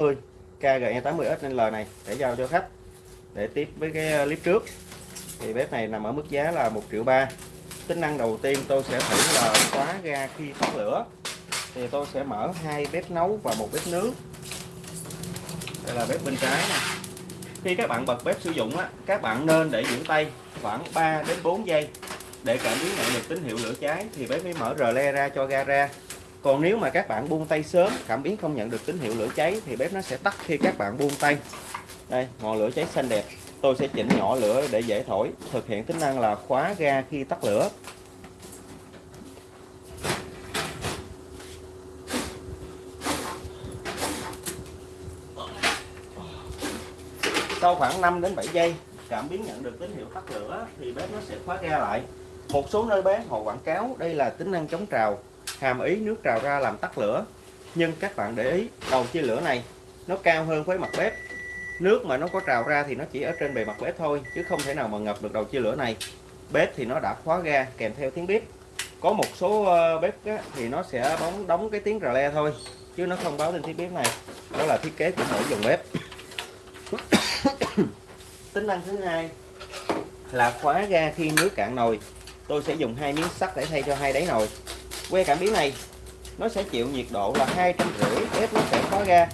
80 KGE 80XL này để giao cho khách. Để tiếp với cái ờ, clip trước. Thì bếp này nằm ở mức giá là 1 triệu ba. Tính năng đầu tiên tôi sẽ thử là khóa ga khi tắt lửa. Thì tôi sẽ mở hai bếp nấu và một bếp nướng. Đây là bếp bên trái nè. Khi các bạn bật bếp sử dụng á, các bạn nên để giữ tay khoảng 3 đến 4 giây. Để cảm biến nhận được tín hiệu lửa cháy thì bếp mới mở rờ le ra cho ga ra còn nếu mà các bạn buông tay sớm, cảm biến không nhận được tín hiệu lửa cháy, thì bếp nó sẽ tắt khi các bạn buông tay. Đây, ngọn lửa cháy xanh đẹp. Tôi sẽ chỉnh nhỏ lửa để dễ thổi. Thực hiện tính năng là khóa ga khi tắt lửa. Sau khoảng 5 đến 7 giây, cảm biến nhận được tín hiệu tắt lửa thì bếp nó sẽ khóa ga lại. Một số nơi bán họ quảng cáo đây là tính năng chống trào hàm ý nước trào ra làm tắt lửa. Nhưng các bạn để ý đầu chia lửa này nó cao hơn với mặt bếp. Nước mà nó có trào ra thì nó chỉ ở trên bề mặt bếp thôi chứ không thể nào mà ngập được đầu chia lửa này. Bếp thì nó đã khóa ga kèm theo tiếng bếp. Có một số ờ, bếp á, thì nó sẽ bóng đóng cái tiếng rà le thôi chứ nó không báo lên tiếng bếp này. Đó là thiết kế của mỗi dòng bếp. Tính năng thứ hai là khóa ga khi nước cạn nồi. Tôi sẽ dùng hai miếng sắt để thay cho hai đáy nồi que cảm biến này nó sẽ chịu nhiệt độ là hai trăm rưỡi bếp nó sẽ khóa ra.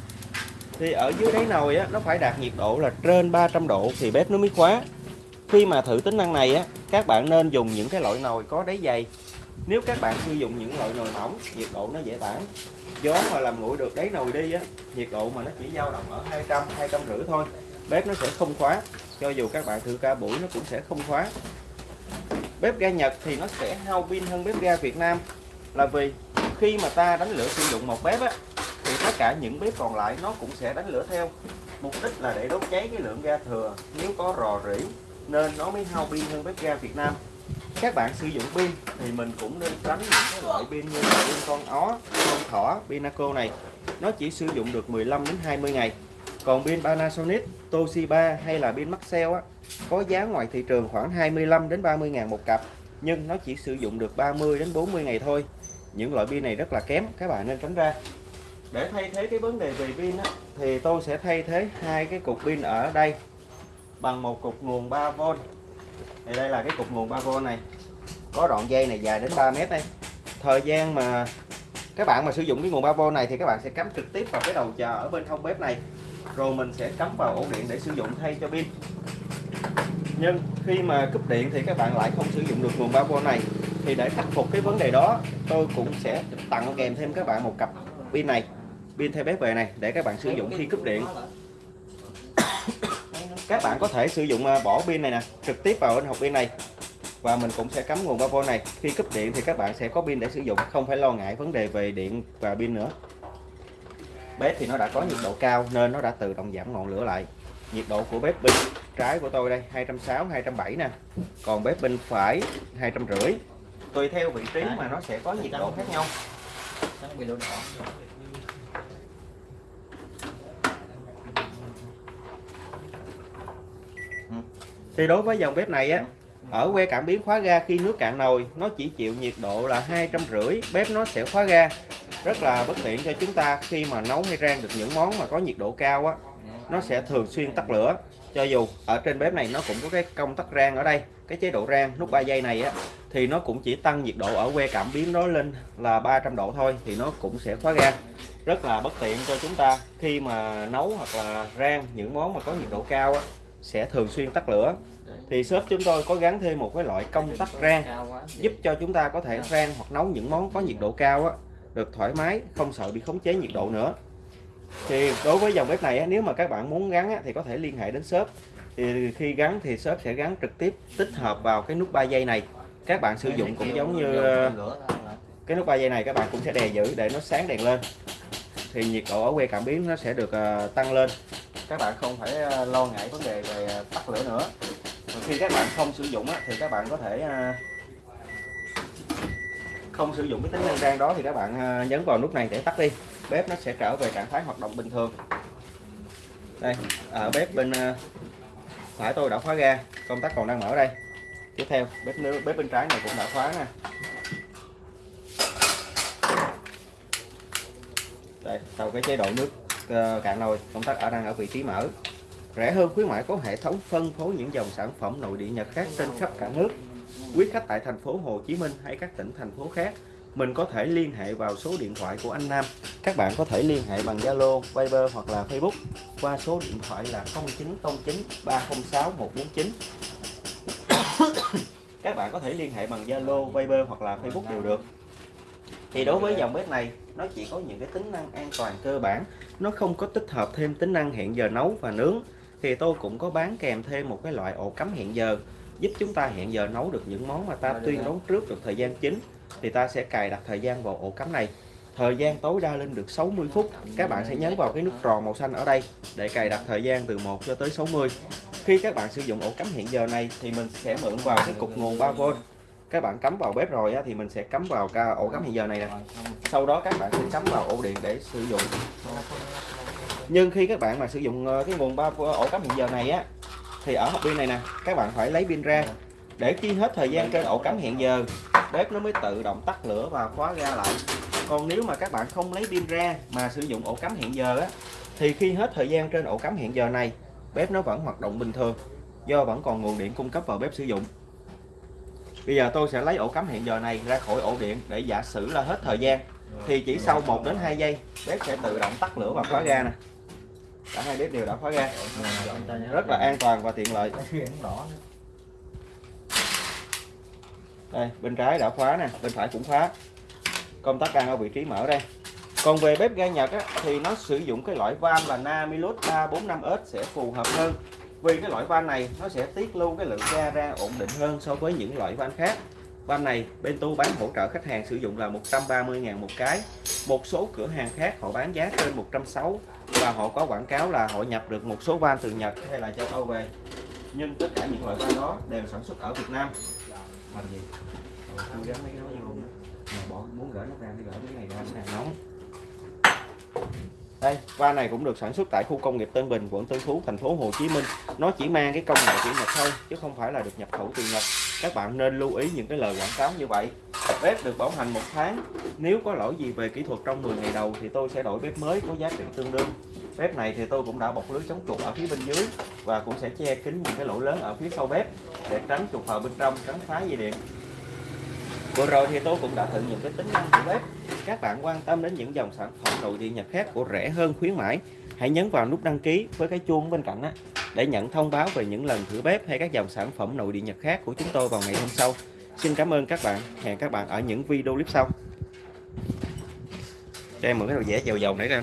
thì ở dưới đáy nồi á, nó phải đạt nhiệt độ là trên 300 độ thì bếp nó mới khóa. Khi mà thử tính năng này á các bạn nên dùng những cái loại nồi có đáy dày. Nếu các bạn sử dụng những loại nồi mỏng nhiệt độ nó dễ tản. Gió mà làm nguội được đáy nồi đi á nhiệt độ mà nó chỉ dao động ở 200 200 rưỡi thôi bếp nó sẽ không khóa. Cho dù các bạn thử cả buổi nó cũng sẽ không khóa. Bếp ga Nhật thì nó sẽ hao pin hơn bếp ga Việt Nam là vì khi mà ta đánh lửa sử dụng một bếp á thì tất cả những bếp còn lại nó cũng sẽ đánh lửa theo. Mục đích là để đốt cháy cái lượng ga thừa. Nếu có rò rỉ nên nó mới hao pin hơn bếp ga Việt Nam. Các bạn sử dụng pin thì mình cũng nên tránh những cái loại pin như là pin con ó, con thỏ, Pinaco này. Nó chỉ sử dụng được 15 đến 20 ngày. Còn pin Panasonic, Toshiba hay là pin Maxell á có giá ngoài thị trường khoảng 25 đến 30 ngàn một cặp. Nhưng nó chỉ sử dụng được 30 đến 40 ngày thôi những loại pin này rất là kém các bạn nên tránh ra. Để thay thế cái vấn đề về pin á, thì tôi sẽ thay thế hai cái cục pin ở đây bằng một cục nguồn 3V thì đây là cái cục nguồn 3V này. Có đoạn dây này dài đến 3 mét đây. Thời gian mà các bạn mà sử dụng cái nguồn 3V này thì các bạn sẽ cắm trực tiếp vào cái đầu chờ ở bên hông bếp này. Rồi mình sẽ cắm vào ổ điện để sử dụng thay cho pin. Nhưng khi mà cúp điện thì các bạn lại không sử dụng được nguồn 3V này thì để khắc phục cái vấn đề đó, tôi cũng sẽ tặng kèm thêm các bạn một cặp pin này, pin theo bếp về này, để các bạn sử dụng khi cúp điện. Các bạn có thể sử dụng à, bỏ pin này nè, trực tiếp vào bên hộp pin này, và mình cũng sẽ cắm nguồn 3V này. Khi cúp điện thì các bạn sẽ có pin để sử dụng, không phải lo ngại vấn đề về điện và pin nữa. Bếp thì nó đã có nhiệt độ cao nên nó đã tự động giảm ngọn lửa lại. Nhiệt độ của bếp bên trái của tôi đây 260 270 nè. Còn bếp bên phải 250 tùy theo vị trí mà nó sẽ có nhiệt độ khác nhau. Ừ. thì đối với dòng bếp này á ở que cảm biến khóa ga khi nước cạn nồi nó chỉ chịu nhiệt độ là hai trăm rưỡi bếp nó sẽ khóa ga. Rất là bất tiện cho chúng ta khi mà nấu hay rang được những món mà có nhiệt độ cao á nó sẽ thường xuyên tắt lửa. Cho dù ở trên bếp này nó cũng có cái công tắc rang ở đây cái chế độ rang nút 3 giây này á thì nó cũng chỉ tăng nhiệt độ ở que cảm biến đó lên là 300 độ thôi thì nó cũng sẽ khóa ga rất là bất tiện cho chúng ta khi mà nấu hoặc là rang những món mà có nhiệt độ cao á, sẽ thường xuyên tắt lửa. Thì shop chúng tôi có gắn thêm một cái loại công tắc rang giúp cho chúng ta có thể rang hoặc nấu những món có nhiệt độ cao á, được thoải mái không sợ bị khống chế nhiệt độ nữa thì đối với dòng bếp này nếu mà các bạn muốn gắn thì có thể liên hệ đến shop. Thì khi gắn thì shop sẽ gắn trực tiếp tích hợp vào cái nút 3 giây này. Các bạn sử dụng cũng giống như, cái nút 3 giây này các bạn cũng sẽ đè giữ để nó sáng đèn lên. Thì nhiệt độ ở que cảm biến nó sẽ được ờ, tăng lên. Các bạn không phải ờ, lo ngại vấn đề về ờ, tắt lửa nữa. Khi các bạn không sử dụng thì các bạn có thể không sử dụng cái tính năng rang đó thì các bạn nhấn vào nút này để tắt đi bếp nó sẽ trở về trạng thái hoạt động bình thường. Đây ở bếp bên à, phải tôi đã khóa ga, công tắc còn đang mở đây. Tiếp theo, bếp nước, bếp bên trái này cũng đã khóa nè. Đây, sau cái chế độ nước ờ, cạn nồi, công tắc ở đang ở vị trí mở. Rẻ hơn khuyến mãi có hệ thống phân phối những dòng sản phẩm nội địa Nhật khác trên khắp cả nước. Quý khách tại thành phố Hồ Chí Minh hay các tỉnh thành phố khác mình có thể liên hệ vào số điện thoại của anh Nam. Các bạn có thể liên hệ bằng Zalo, Viber hoặc là Facebook qua số điện thoại là 0909 306 149 các bạn có thể liên hệ bằng Zalo, Viber hoặc là Facebook đều được. Thì đối với dòng bếp này nó chỉ có những cái tính năng an toàn cơ bản. Nó không có tích hợp thêm tính năng hẹn giờ nấu và nướng. Thì tôi cũng có bán kèm thêm một cái loại ổ cắm hẹn giờ giúp chúng ta hẹn giờ nấu được những món mà ta tuyên đoán trước được thời gian chính thì ta sẽ cài đặt thời gian vào ổ cắm này. Thời gian tối đa lên được 60 phút. Các bạn sẽ nhấn vào cái nút tròn màu xanh ở đây để cài đặt thời gian từ 1 cho tới 60 khi các bạn sử dụng ổ cắm hiện giờ này thì mình sẽ mượn vào cái cục nguồn 3V các bạn cắm vào bếp rồi á, thì mình sẽ cắm vào ca ổ cắm hiện giờ này nè. Sau đó các bạn sẽ cắm vào ổ điện để sử dụng. Nhưng khi các bạn mà sử dụng ờ, cái nguồn 3 ổ cắm hiện giờ này á thì ở hộp pin này nè các bạn phải lấy pin ra. Để khi hết thời gian trên ổ cắm hiện giờ bếp nó mới tự động tắt lửa và khóa ra lại. Còn nếu mà các bạn không lấy pin ra mà sử dụng ổ cắm hẹn giờ á thì khi hết thời gian trên ổ cắm hẹn giờ này bếp nó vẫn hoạt động bình thường do vẫn còn nguồn điện cung cấp vào bếp sử dụng. Bây giờ tôi sẽ lấy ổ cắm hẹn giờ này ra khỏi ổ điện để giả sử là hết thời gian thì chỉ sau 1 đến 2 giây bếp sẽ tự động tắt lửa và khóa ga nè. Cả hai bếp đều đã khóa ga. Rất là an toàn và tiện lợi đây bên trái đã khóa nè bên phải cũng khóa. Công tắc đang ở vị trí mở đây. Còn về bếp ga Nhật á, thì nó sử dụng cái loại van là Namilus 345S sẽ phù hợp hơn. Vì cái loại van này nó sẽ tiết lưu cái lượng ga ra ổn định hơn so với những loại van khác. Van này bên tôi bán hỗ trợ khách hàng sử dụng là 130.000 một cái. Một số cửa hàng khác họ bán giá trên 160 và họ có quảng cáo là họ nhập được một số van từ Nhật hay là châu Âu về. Nhưng tất cả những loại van đó đều sản xuất ở Việt Nam làm gì? Tôi gắn mấy cái đó vô. Luôn bỏ muốn gỡ nó ra thì gỡ cái này ra đang nóng. Đây van này cũng được sản xuất tại khu công nghiệp Tân Bình quận Tân Phú thành phố Hồ Chí Minh. Nó chỉ mang cái công nghệ của Nhật thôi chứ không phải là được nhập khẩu từ Nhật. Các bạn nên lưu ý những cái lời quảng cáo như vậy. Bếp được bảo hành một tháng. Nếu có lỗi gì về kỹ thuật trong 10 ngày đầu thì tôi sẽ đổi bếp mới có giá trị tương đương bếp này thì tôi cũng đã bọc lưới chống chuột ở phía bên dưới và cũng sẽ che kín những cái lỗ lớn ở phía sau bếp để tránh chuột vào bên trong, tránh phá dây điện. Vừa rồi thì tôi cũng đã thử những cái tính năng của bếp. Các bạn quan tâm đến những dòng sản phẩm nội địa nhật khác của rẻ hơn, khuyến mãi, hãy nhấn vào nút đăng ký với cái chuông bên cạnh á, để nhận thông báo về những lần thử bếp hay các dòng sản phẩm nội địa nhật khác của chúng tôi vào ngày hôm sau. Xin cảm ơn các bạn. Hẹn các bạn ở những video clip sau. Cho em mượn cái đầu vẽ dầu dầu nãy ra.